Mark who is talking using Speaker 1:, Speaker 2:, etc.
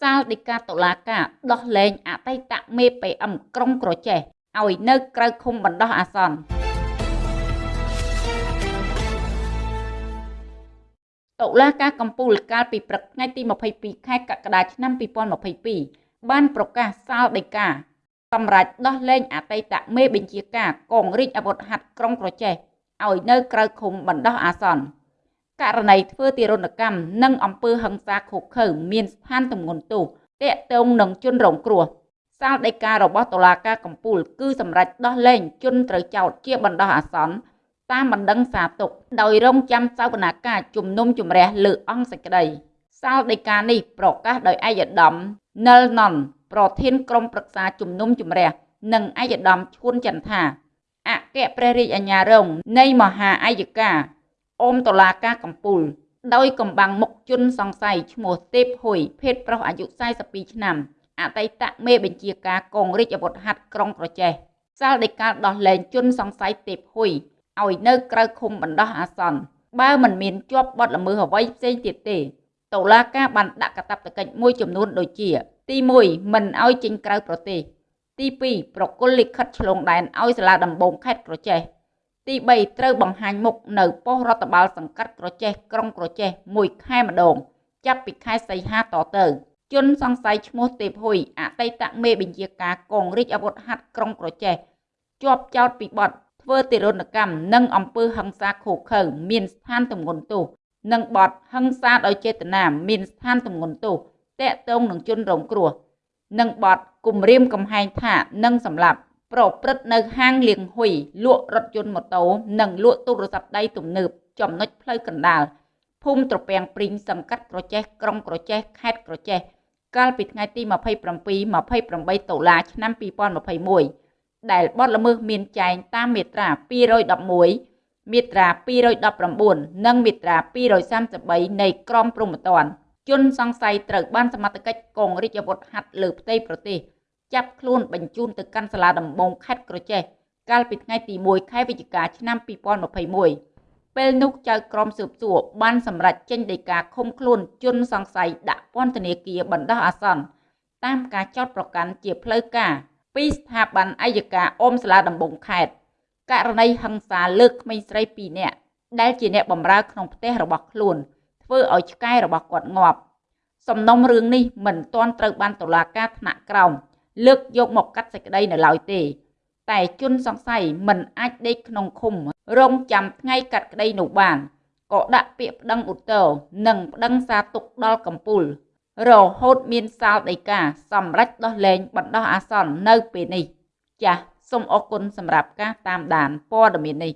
Speaker 1: សាលដីកាតុលាការដោះលែងអតីតមេ PM ក្រុងក្រចេះឲ្យនៅក្រៅឃុំបណ្ដោះអាសន្នតុលាការកំពូលកាលពីព្រឹកថ្ងៃទី22ខែកក្កដាឆ្នាំ2022បានប្រកាសសាលដីកាសម្រាប់ដោះលែងអតីតមេបញ្ជាការកងរាជអាវុធហត្ថក្រុងក្រចេះឲ្យនៅក្រៅឃុំបណ្ដោះអាសន្ន ករណីធ្វើទារុណកម្មនិងអំពើហិង្សាឃោឃៅមានស្ថានទម្ងន់ទោសតាក់ទងនឹងជនរងគ្រោះសាលដីការបស់តុលាការកំពូលគឺសម្រេចដោះលែងជនត្រូវចោទជាបណ្ដោះអាសន្នតាមបណ្ដឹងសារទុកដោយរងចាំសវនាការជំនុំជម្រះលើអង្គសេចក្តីសាលដីកានេះប្រកាសដោយឯកឧត្តមនិលណនប្រធានក្រុមប្រឹក្សាជំនុំជម្រះនិងឯកឧត្តមឈួនចន្ទថាអគ្គព្រះរាជអាជ្ញារងនៃមហាអាយកា អមតុលាការកំពូល ដោយកំបាំងមុខជនសង្ស័យឈ្មោះទេពហ៊ុយភេទប្រុសអាយុ42ឆ្នាំអតីតមេបញ្ជាការកងរាជអាវុធហត្ថក្រុងក្រចេះសាលដីកាដោះលែងជនសង្ស័យទេពហ៊ុយឲ្យនៅក្រៅឃុំបណ្ដោះអាសន្នបើមិនមានជាប់បទល្មើសអ្វីផ្សេងទៀតទេតុលាការបានដាក់កាតព្វកិច្ចមួយចំនួនដូចជា ទី1មិនឲ្យចេញក្រៅប្រទេសទី2ប្រគល់លិខិតឆ្លងដែនឲ្យសាលាដំបងខេត្តក្រចេះ ទី3ត្រូវបង្ហាញមុខនៅប៉ុស្តិ៍រដ្ឋបាលសង្កាត់ក្រចេះក្រុងក្រចេះមួយខែម្ដង ចាប់ពីខែសីហាតទៅ ជនសង្ស័យឈ្មោះទេពហ៊ុយអតីតមេបញ្ជាការកងរាជអាវុធហត្ថក្រុងក្រចេះជាប់ចោតពីបទធ្វើទារុណកម្មនិងអំពើហិង្សាឃោឃៅមានស្ថានទម្ងន់ទោសនិងបទហិង្សាដោយចេតនាមានស្ថានទម្ងន់ទោសតាក់ទងនឹងជនរងគ្រោះនិងបទគំរាមកំហែងថានឹងសម្លាប់ ប្រព្រឹត្តនៅហាងលៀងហ៊ុយលក់រថយន្តម៉ូតូនិងលក់ទូរស័ព្ទដៃទំនើបចំណុចផ្លូវកណ្ដាលភូមិត្រពាំងព្រីងសង្កាត់ក្រចេះក្រុងក្រចេះខេត្តក្រចេះកាលពីថ្ងៃទី27 28តុលាឆ្នាំ2021ដែលបទល្មើសមានចែងតាមមាត្រា211មាត្រា219និងមាត្រា233នៃក្រមព្រហ្មទណ្ឌជនសង្ស័យត្រូវបានសមត្ថកិច្ចកងរាជអាវុធហត្ថលើផ្ទៃប្រទេស ចាប់ខ្លួនបញ្ជូនទៅកាន់សាលាដំបងខេត្តក្រចេះកាលពីថ្ងៃទី1ខែវិច្ឆិកាឆ្នាំ2021ពេលនោះចៅក្រមស៊ើបសួរបានសម្រេចចេញដីកាឃុំខ្លួនជនសង្ស័យដាក់ពន្ធនាគារបណ្ដោះអាសន្នតាមការចោទប្រកាន់ជាផ្លូវការពីស្ថាប័នអัยការអមសាលាដំបងខេត្តករណីហិង្សាលើកក្មេងស្រី2នាក់ដែលជាអ្នកបម្រើក្នុងផ្ទះរបស់ខ្លួន ធ្វើឲ្យឆ្កែរបស់គាត់ងាប់សំណុំរឿងនេះមិនទាន់ត្រូវបានតុលាការថ្នាក់ក្រោម លើកយកមកកាត់សេចក្តីនៅឡើយទេ តែជនសង្ស័យមិនអាចដេកក្នុងឃុំ រងចាំថ្ងៃកាត់ក្តីនោះបានក៏ដាក់ពាក្យប្តឹងឧទ្ធរនិងប្តឹងសារទុកដល់កម្ពុជារហូតមានសាលដីកាសម្រេចដោះលែងបណ្ដោះអាសន្ននៅពេលនេះ ចាសសូមអរគុណសម្រាប់ការតាមដានព័ត៌មាននេះ